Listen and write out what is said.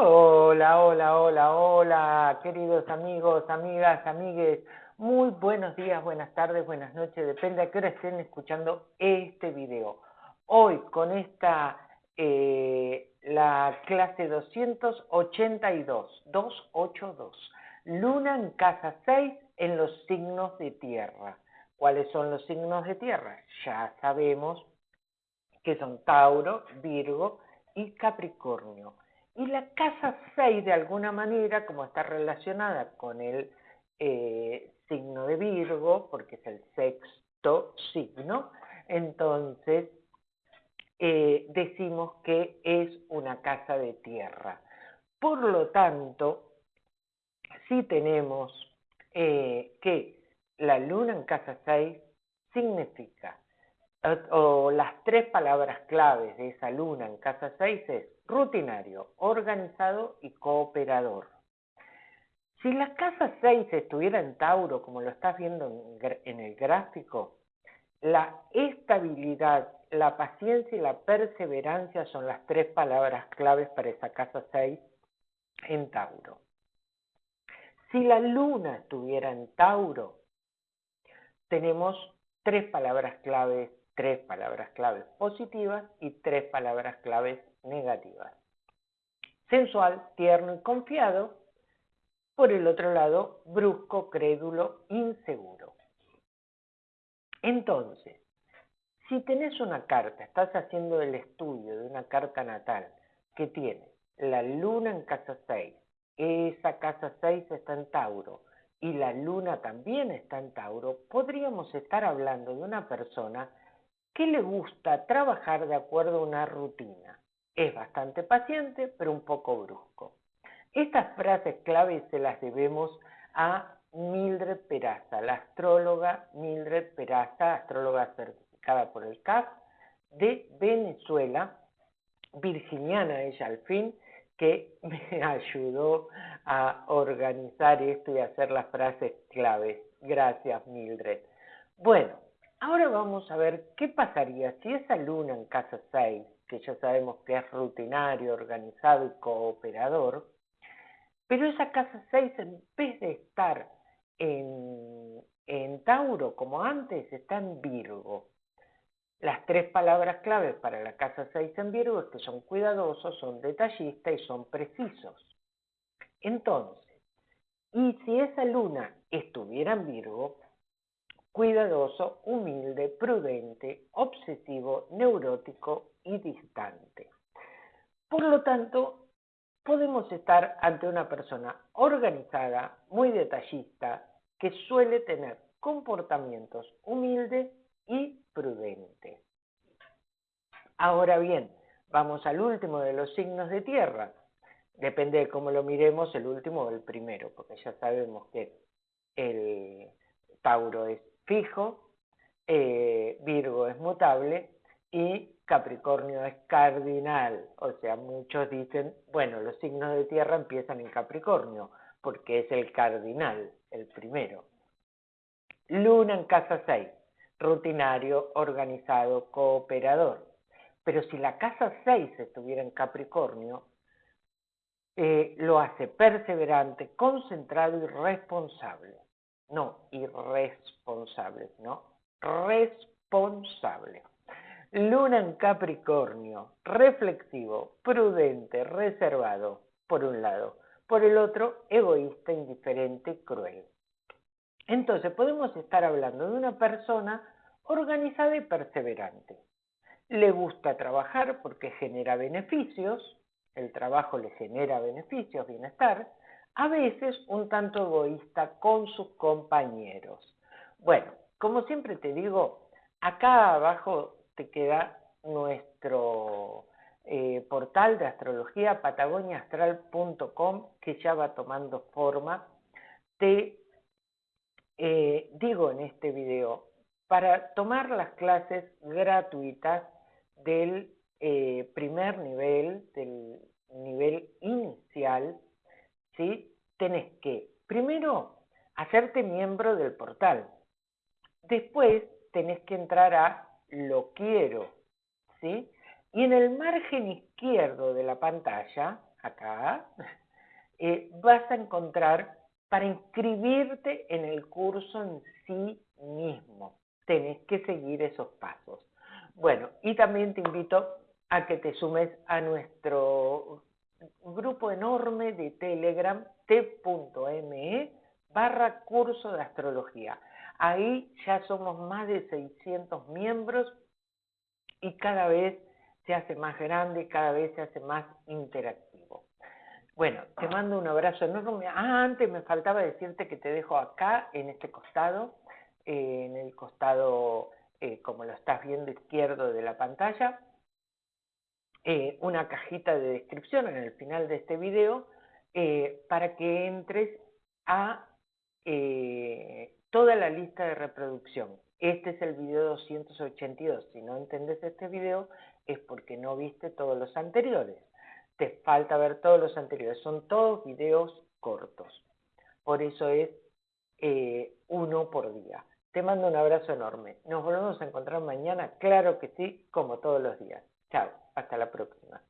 Hola, hola, hola, hola, queridos amigos, amigas, amigues. Muy buenos días, buenas tardes, buenas noches, depende a qué hora estén escuchando este video. Hoy con esta, eh, la clase 282, 282, Luna en casa 6 en los signos de tierra. ¿Cuáles son los signos de tierra? Ya sabemos que son Tauro, Virgo y Capricornio. Y la casa 6, de alguna manera, como está relacionada con el eh, signo de Virgo, porque es el sexto signo, entonces eh, decimos que es una casa de tierra. Por lo tanto, si tenemos eh, que la luna en casa 6 significa o las tres palabras claves de esa luna en casa 6 es rutinario, organizado y cooperador. Si la casa 6 estuviera en Tauro, como lo estás viendo en el gráfico, la estabilidad, la paciencia y la perseverancia son las tres palabras claves para esa casa 6 en Tauro. Si la luna estuviera en Tauro, tenemos tres palabras claves tres palabras claves positivas y tres palabras claves negativas. Sensual, tierno y confiado. Por el otro lado, brusco, crédulo, inseguro. Entonces, si tenés una carta, estás haciendo el estudio de una carta natal que tiene la luna en casa 6, esa casa 6 está en Tauro y la luna también está en Tauro, podríamos estar hablando de una persona que le gusta trabajar de acuerdo a una rutina. Es bastante paciente, pero un poco brusco. Estas frases claves se las debemos a Mildred Peraza, la astróloga Mildred Peraza, astróloga certificada por el CAF de Venezuela, virginiana ella al fin, que me ayudó a organizar esto y hacer las frases claves. Gracias, Mildred. Bueno, Ahora vamos a ver qué pasaría si esa luna en casa 6, que ya sabemos que es rutinario, organizado y cooperador, pero esa casa 6 en vez de estar en, en Tauro como antes, está en Virgo. Las tres palabras claves para la casa 6 en Virgo es que son cuidadosos, son detallistas y son precisos. Entonces, y si esa luna estuviera en Virgo, cuidadoso, humilde, prudente, obsesivo, neurótico y distante. Por lo tanto, podemos estar ante una persona organizada, muy detallista, que suele tener comportamientos humildes y prudentes. Ahora bien, vamos al último de los signos de tierra. Depende de cómo lo miremos, el último o el primero, porque ya sabemos que el Tauro es fijo, eh, Virgo es mutable y Capricornio es cardinal. O sea, muchos dicen, bueno, los signos de tierra empiezan en Capricornio, porque es el cardinal, el primero. Luna en casa 6, rutinario, organizado, cooperador. Pero si la casa 6 estuviera en Capricornio, eh, lo hace perseverante, concentrado y responsable no irresponsable, no responsable. Luna en Capricornio, reflexivo, prudente, reservado, por un lado. Por el otro, egoísta, indiferente, cruel. Entonces podemos estar hablando de una persona organizada y perseverante. Le gusta trabajar porque genera beneficios, el trabajo le genera beneficios, bienestar, a veces un tanto egoísta con sus compañeros. Bueno, como siempre te digo, acá abajo te queda nuestro eh, portal de astrología patagoniaastral.com que ya va tomando forma. Te eh, digo en este video, para tomar las clases gratuitas del eh, primer nivel, del nivel inicial, ¿sí? Tenés que, primero, hacerte miembro del portal. Después tenés que entrar a lo quiero, ¿sí? Y en el margen izquierdo de la pantalla acá, eh, vas a encontrar para inscribirte en el curso en sí mismo. Tenés que seguir esos pasos. Bueno, y también te invito a que te sumes a nuestro grupo enorme de Telegram, t.me barra curso de astrología. Ahí ya somos más de 600 miembros y cada vez se hace más grande, cada vez se hace más interactivo. Bueno, te mando un abrazo enorme. Ah, antes me faltaba decirte que te dejo acá, en este costado, eh, en el costado, eh, como lo estás viendo izquierdo de la pantalla, eh, una cajita de descripción en el final de este video para que entres a toda la lista de reproducción. Este es el video 282. Si no entendés este video es porque no viste todos los anteriores. Te falta ver todos los anteriores. Son todos videos cortos. Por eso es eh, uno por día. Te mando un abrazo enorme. Nos volvemos a encontrar mañana, claro que sí, como todos los días. Chao, hasta la próxima.